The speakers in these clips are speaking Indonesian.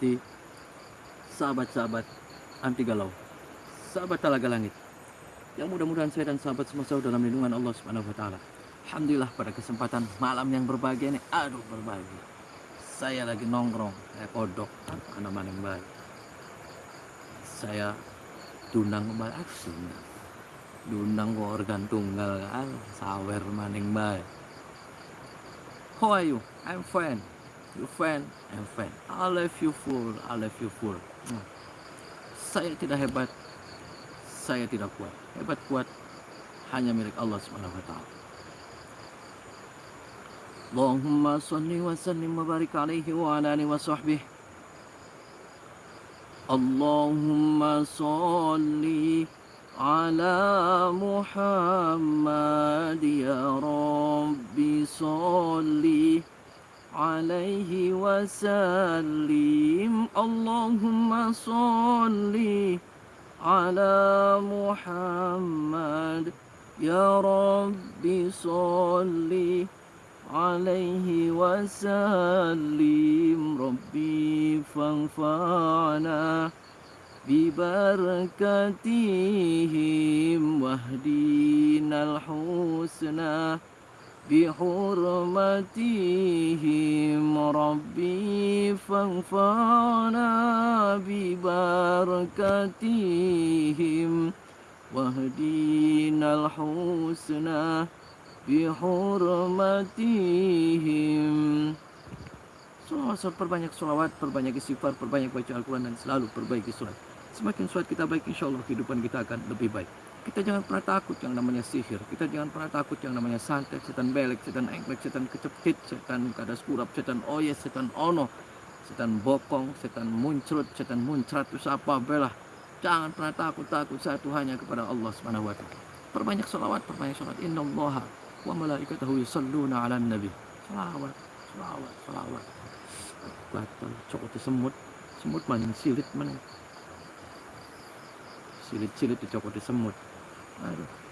seperti sahabat-sahabat anti galau, sahabat talaga langit. Yang mudah-mudahan saya dan sahabat semua selalu dalam lindungan Allah Subhanahu wa taala. Alhamdulillah pada kesempatan malam yang berbahagia ini, aduh berbahagia. Saya lagi nongkrong, saya kodok, mana yang baik. Saya tunang kembali, aku tunang. Dunang organ tunggal sawer maning baik. How are you? I'm fine You fine? I'm fine. I love you full. I love you full. Hmm. Saya tidak hebat. Saya tidak kuat. Hebat kuat hanya milik Allah Subhanahu wa taala. Allahumma salli wa sallim wa barik alaihi wa ala alihi wa sahbihi. Allahumma salli على محمد يا ربي صل عليه وسلم. اللهم صل على محمد. يا ربي صل عليه وسلم. ربي فانفعنا ببركتهم واهدنا الحسنى. بحرمتهم ربي فانفعنا ببركتهم واهدنا الحسنى بحرمتهم Salawat, perbanyak salawat, perbanyak istighfar, perbanyak baca Al-Quran dan selalu perbaiki surat. Semakin surat kita baik, insya Allah kehidupan kita akan lebih baik. Kita jangan pernah takut yang namanya sihir. Kita jangan pernah takut yang namanya santet, setan belek, setan engklek, setan kecepit, setan kadas kurap, setan oyes, setan ono, setan bokong, setan muncrat, setan muncrat, itu apa belah. Jangan pernah takut, takut satu hanya kepada Allah Subhanahu wa taala. Perbanyak salawat, perbanyak salawat. Innallaha wa malaikatahu yusalluna 'alan nabi. Salawat, salawat, salawat. Batal, cokot semut, semut mana silit mana silit-silit dicokot di semut 嗯。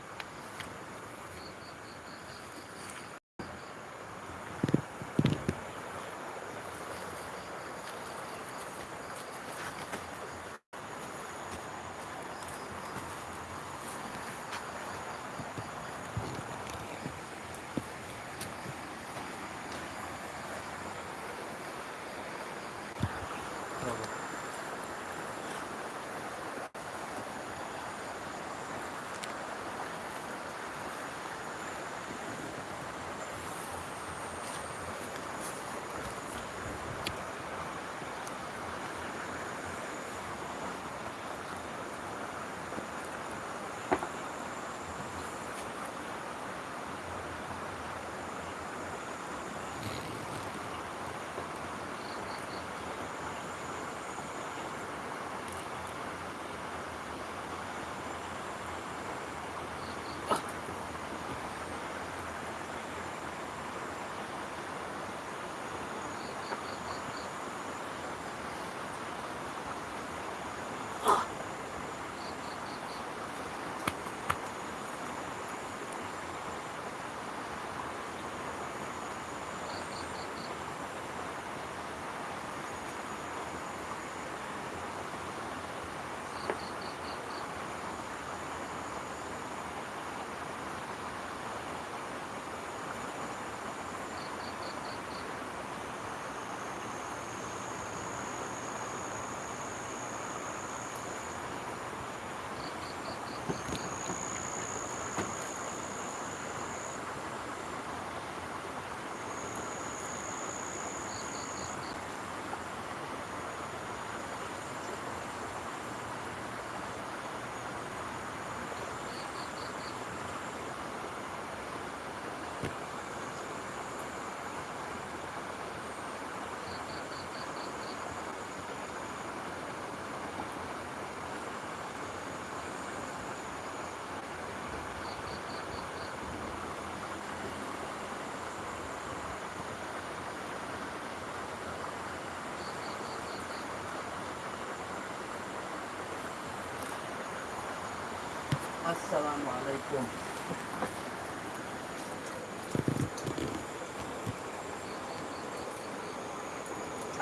السلام عليكم.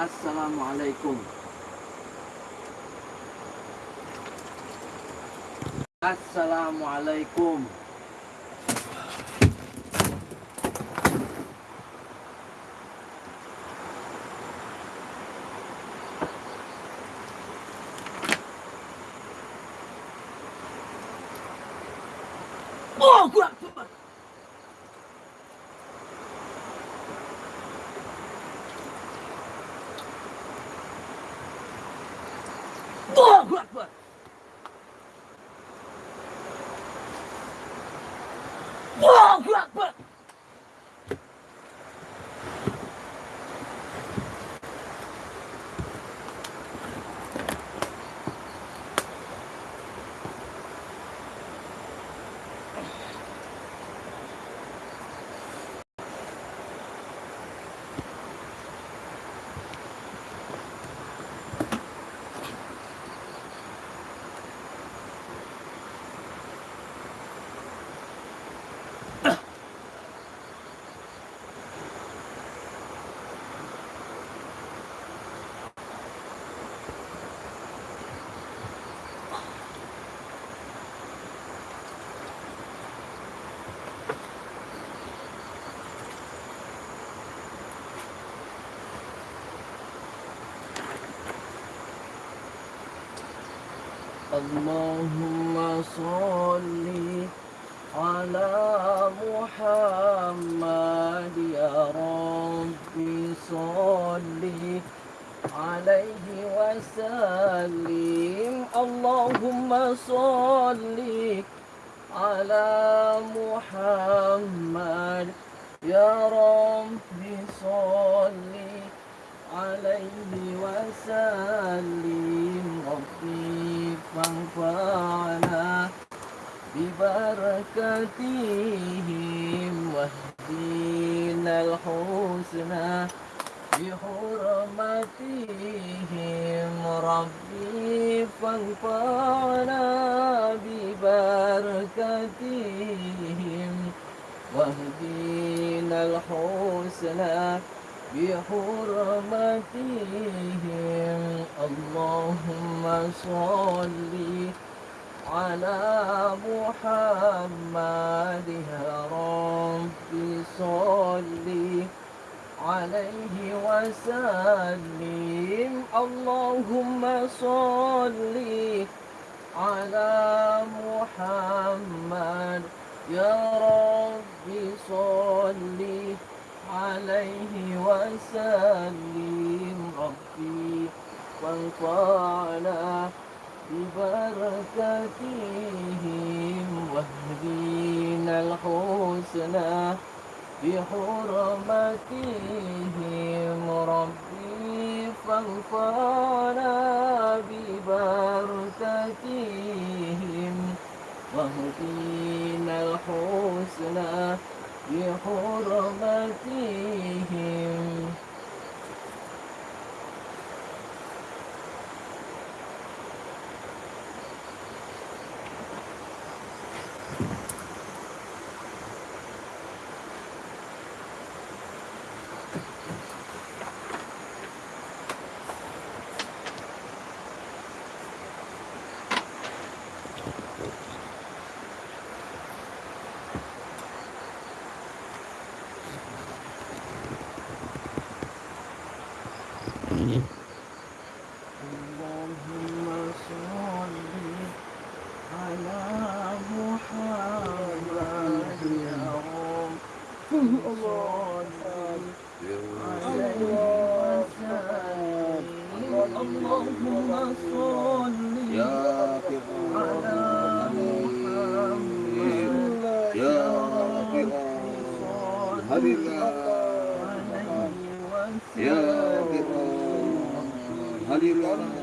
السلام عليكم. السلام عليكم. Allahu Akbar. اللهم صل على محمد يا رب. صل عليه وسلم. اللهم صل على محمد يا رب. صل عليه وسلم. ربي فانفعنا ببركتهم واهدنا الحسنى بحرمتهم. ربي فانفعنا ببركتهم واهدنا الحسنى بحرمتهم اللهم صل على محمد. يا رب صل عليه وسلم. اللهم صل على محمد. يا رب صل عليه وسلم ربي وانفعنا ببركتهم واهدينا الحسنى بحرمتهم. ربي فانفعنا ببركتهم واهدينا الحسنى بحرمتهم اللهم صل يا على محمد يا رب فرعون صل هل عليه يا وسلم فرعون هل يا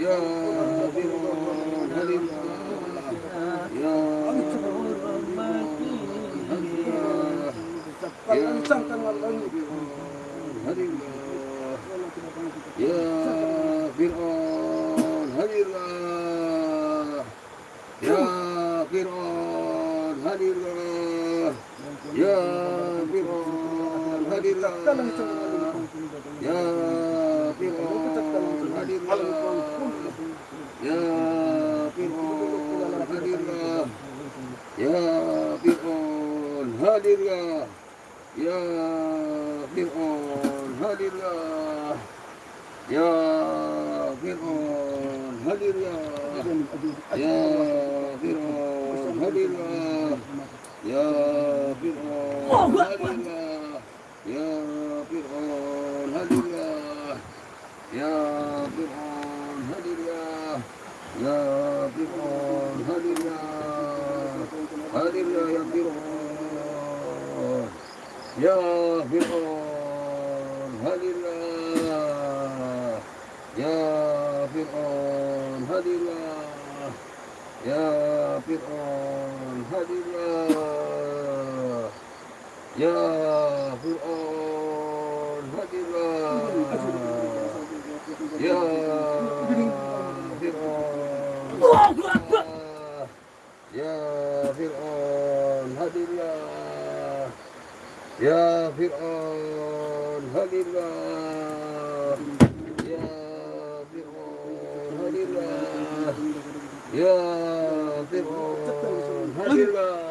يا hadir ya ya Fir'aun hadir ya ya Fir'aun hadir ya ya Fir'aun hadir ya ya Fir'aun hadir ya ya Fir'aun hadir ya ya Fir'aun hadir ya hadir ya ya ya Fir'aun. Ya, hadirlah ya Fir'aun hadirlah ya Fir'aun hadirlah ya Fir'aun hadirlah ya Fir'aun ya Fir'aun hadirlah ya Fir'aun. لله يا فرعون الله يا فرعون الله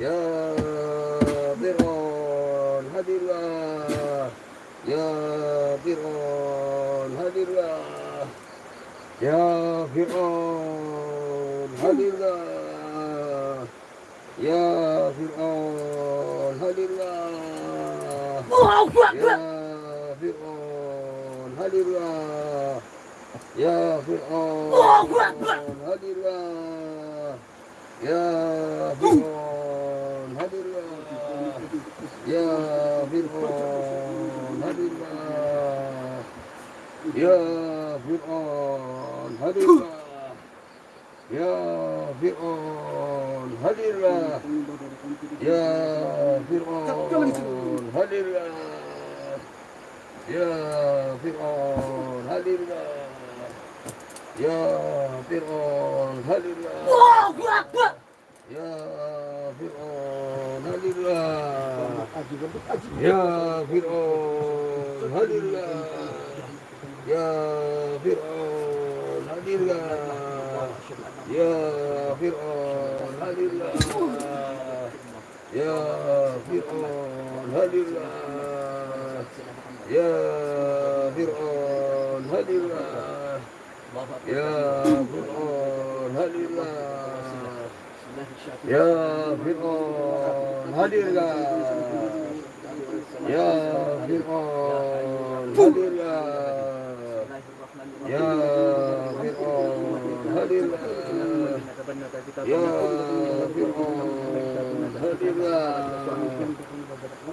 يا فرعون لله يا فرعون لله يا فرعون لله الله الله أكبر يا فرعون هل الله يا فرعون الله أكبر هل الله يا فرعون هل الله يا فرعون هل الله يا فرعون هل الله Ya Fir'aun Hadirlah Ya Fir'aun Hadirlah Ya Fir'aun Hadirlah Ya Fir'aun Hadirlah Wah, Ya Fir'aun Hadirlah Ya Fir'aun Hadirlah Ya Fir'aun Hadirlah يا فرعون هل الله؟ يا فرعون هل الله؟ يا فرعون هل الله؟ يا فرعون هل الله؟ يا فرعون هل الله؟ يا فرعون هل الله؟ يا فرعون هل الله؟ Ya,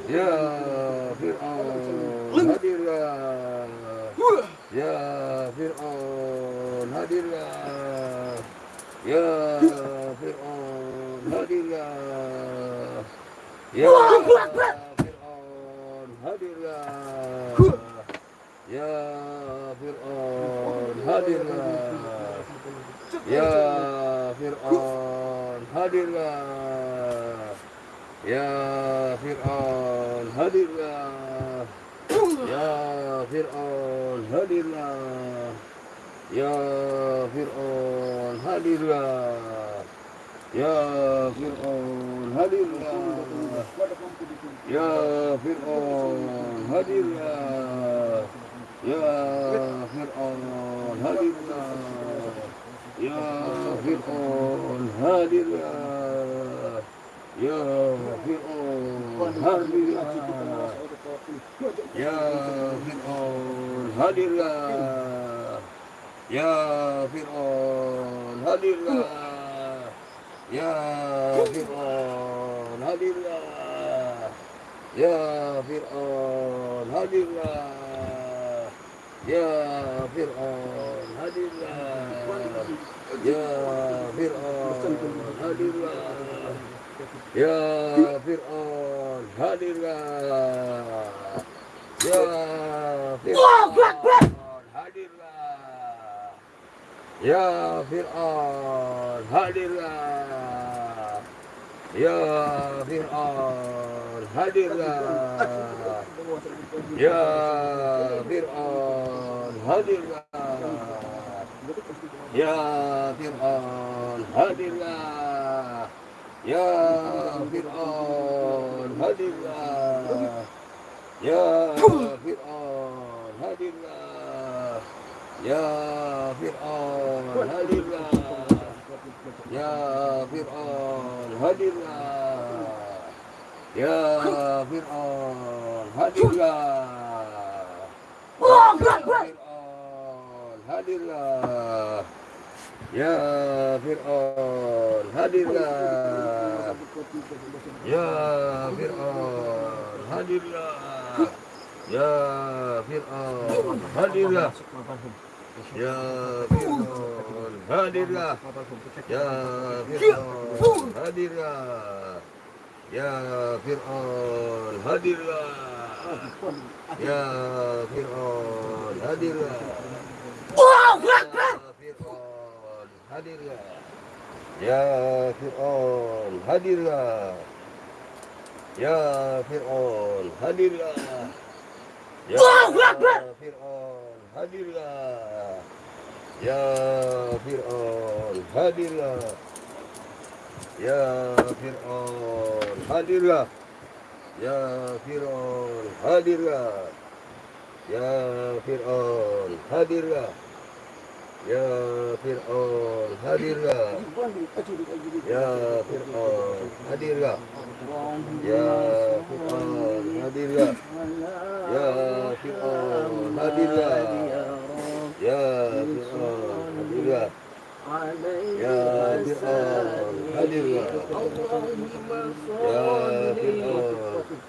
ya. ya. Fir'aun hadirlah Ya Fir'aun hadirlah Ya Fir'aun hadirlah Ya Fir'aun hadirlah Ya Fir'aun hadirlah Ya Fir'aun hadirlah Ya Fir'aun hadirlah Ya Fir'aun hadirlah. Ya Fir'aun hadirlah. Ya Fir'aun hadirlah. Ya Fir'aun hadirlah. Ya Fir'aun hadirlah. Ya Fir'aun hadirlah. Ya Fir'aun hadirlah Ya Fir'aun. hadirlah. Ya Fir'aun hadirlah. Ya Fir'aun hadirlah. Ya Fir'aun hadirlah. Ya Fir'aun hadirlah. Ya Fir'aun hadirlah Ya Fir'aun hadirlah Ya Fir'aun hadirlah Ya Fir'aun hadirlah Ya Fir'aun hadirlah Ya Fir'aun hadirlah Ya Fir'aun hadirlah Ya Fir'aun hadirlah يا فرعون هل يا فرعون هل يا فرعون هل يا فرعون هل يا فرعون هل الله الله أكبر! يا فرعون هل الله يا فرعون هل الله Ya. Fir'aun hadirlah. Ya Fir'aun hadirlah. Ya Fir'aun hadirlah. Ya Fir'aun hadirlah. Ya Fir'aun hadirlah Ya Fir'aun hadirlah Ya Fir'aun hadirlah Ya Fir'aun hadirlah Ya Fir'aun hadirlah Ya Fir'aun hadirlah Ya Fir'aun hadirlah Ya Fir'aun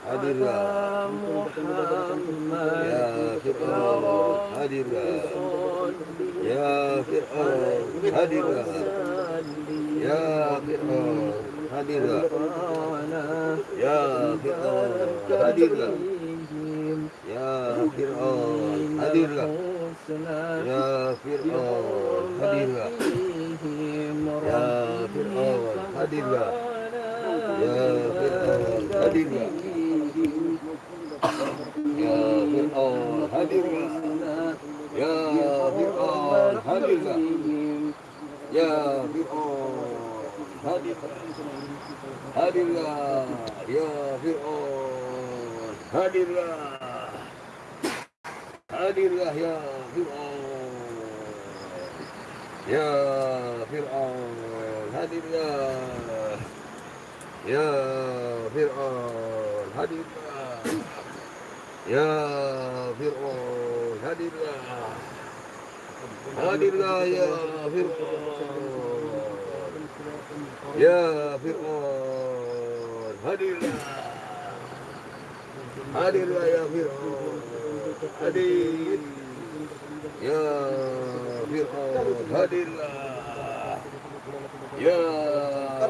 hadirlah Ya Fir'aun hadirlah Ya Fir'aun hadirlah Ya Fir'aun hadirlah Ya Fir'aun hadirlah Ya Fir'aun hadirlah Ya Fir'aun hadirlah Ya Fir'aun hadirlah Ya Fir'aun hadirlah Ya Fir'aun hadirlah Ya Fir'aun hadirlah Ya Fir'aun hadirlah Hadirlah Ya Fir'aun hadirlah. Hadirlah ya Fir'aun يا فرعون هل الله يا فرعون هل الله يا فرعون هل الله هل الله يا فرعون يا فرعون هل الله هل الله يا فرعون هل الله Ya Fir'aun hadirlah. Ya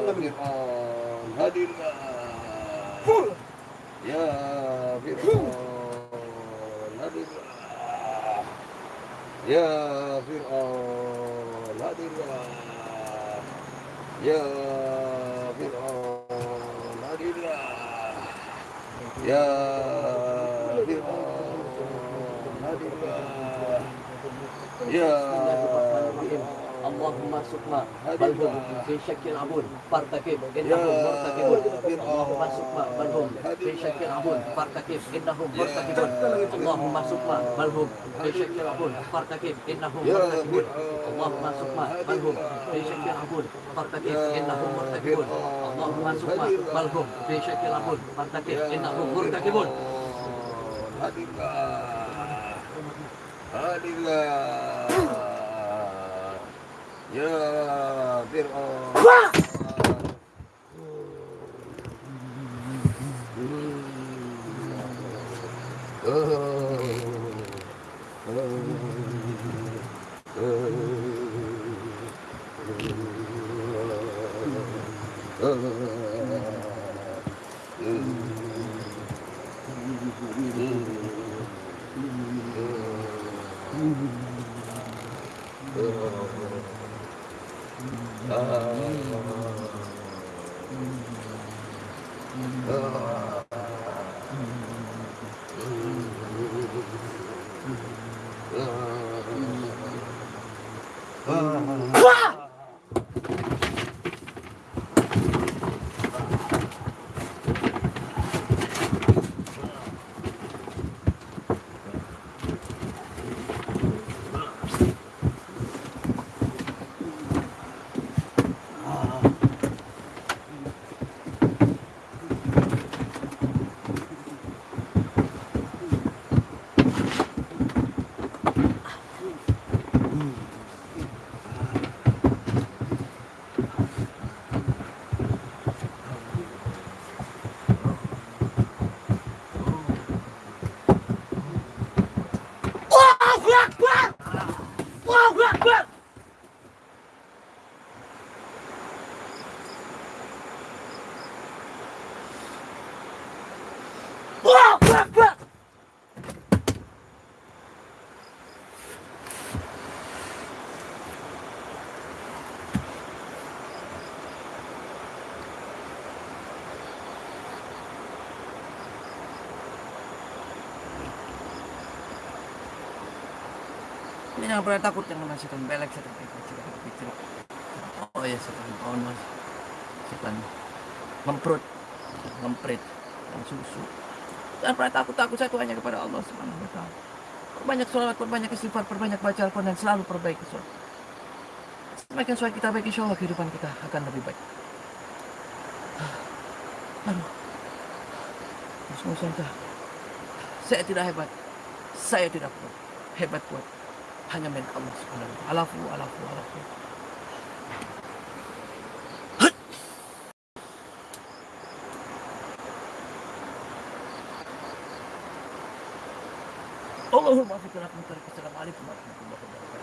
Fir'aun hadirlah. Ya Fir'aun hadirlah. Ya Fir'aun hadirlah. Ya Fir'aun hadirlah. Ya Fir'aun hadirlah Ya. Fir'aun Allahumma sukma. Balhum fi syakil abun. Fartakib innahum murtakibun Allahumma sukma. Balhum fi syakil abun. Fartakib innahum murtakibun Allahumma sukma. Balhum fi syakil abun. Fartakib innahum murtakibun Allahumma sukma. Balhum fi syakil abun. Fartakib innahum murtakibun Allahumma sukma. Balhum fi syakil abun. Fartakib innahum murtakibun Hadirlah Ya Fir'aun 可以。嗯 Allahu Akbar! Allahu Akbar! Jangan pernah takut yang namanya setan belek, setan kecil. Oh ya setan pohon mas, setan ngemprut, ngemprit, dan susu. Jangan pernah takut takut satu hanya kepada Allah Subhanahu Wa Taala. Perbanyak sholawat, perbanyak istighfar, perbanyak baca Al-Quran dan selalu perbaiki sholat. Semakin sholat kita baik, insya Allah kehidupan kita akan lebih baik. Aduh, semua saja. Saya tidak hebat, saya tidak kuat, hebat kuat hanya milik Allah Subhanahu wa taala. Alafu alafu alafu. Allahumma fiqna Assalamualaikum warahmatullahi